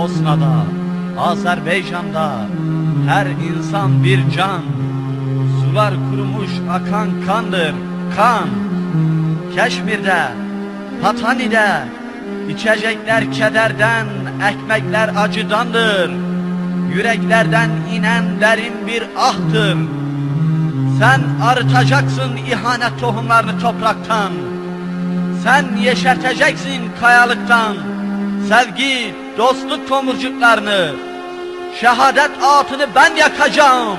Bosna'da, Azerbaycan'da her insan bir can. Sular kurumuş akan kandır, kan. Keşmir'de, Patani'de içecekler kederden, ekmekler acıdandır. Yüreklerden inen derin bir ahtır. Sen arıtacaksın ihanet tohumlarını topraktan. Sen yeşerteceksin kayalıktan. Sevgi, dostluk tomurcuklarını. Şehadet atını ben yakacağım.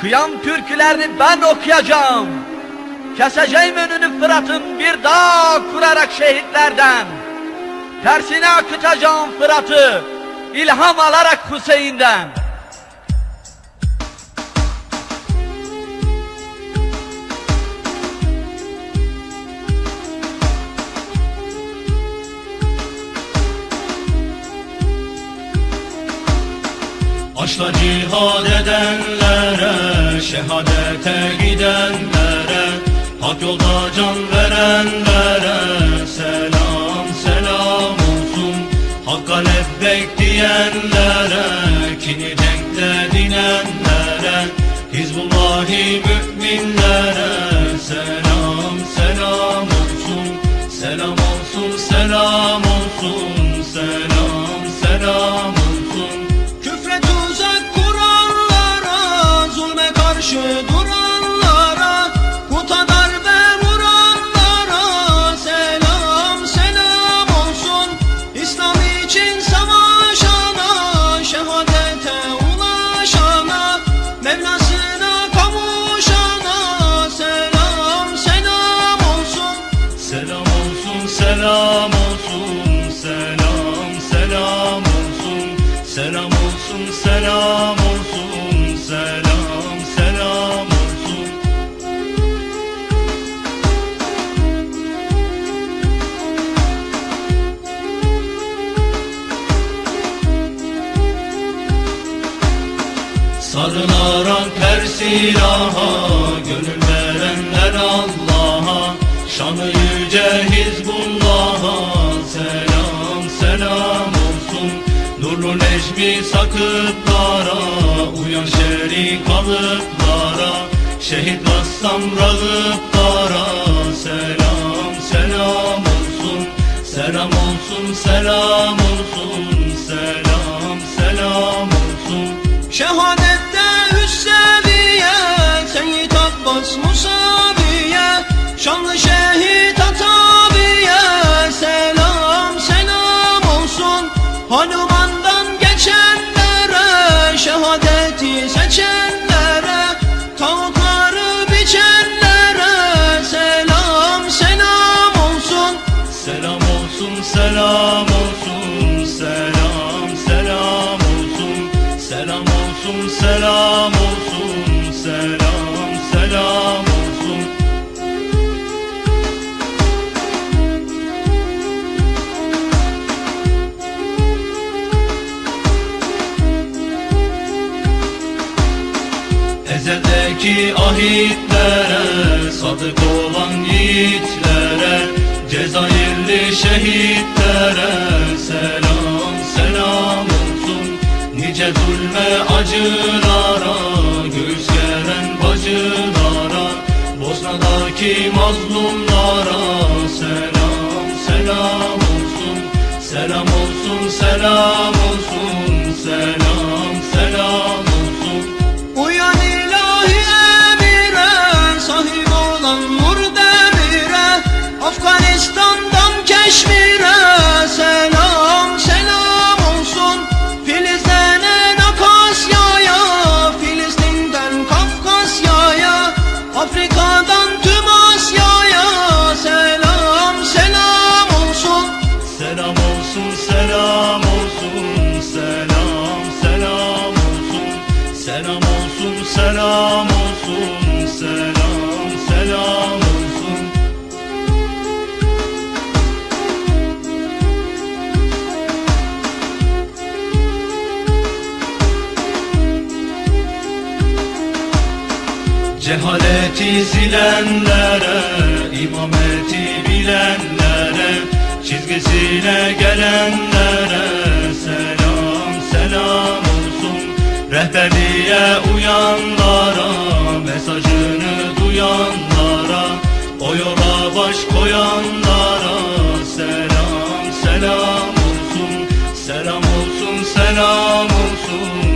Kıyam türkülerini ben okuyacağım. Keseceğim önünü Fırat'ın bir dağ kurarak şehitlerden. Tersine akıtacağım Fırat'ı ilham alarak Hüseyin'den. Aşla cihad edenlere, şehadete gidenlere Hak yolda can verenlere selam selam olsun. Hakka lebbek diyenlere, kini denkte dinenlere Hizbullahi müminlere selam selam olsun. Selam olsun selam olsun Selam olsun, selam olsun, selam selam olsun. Sarılarak her silaha Gönül verenler Allah'a Şanı yüce Hizbullah'a Necmi sakıplara Uyan şerik kalıplara Şehit Rassam rağıplara Selam selam olsun Selam olsun selam olsun Selam selam olsun. Şehadette Hüsseviye Seyyid Abbas Musaviye Şanlı şehit Ataviye Selam selam olsun. Hanuman'dan Ezeldeki ahitlere Sadık olan yiğitlere Cezayirli şehitlere Selam selam olsun. Nice zulme acılara Göğüs geren bacılara Bosna'daki mazlumlara Selam selam olsun. Selam olsun selam selam olsun Selam selam olsun. Selam olsun selam olsun Selam selam olsun. Cehaleti silenlere, imameti bilenlere Çizgisine gelenlere selam selam olsun. Rehberliğe uyanlara mesajını duyanlara O yola baş koyanlara selam selam olsun. Selam olsun selam olsun.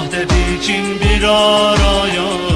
Vahdet için bir araya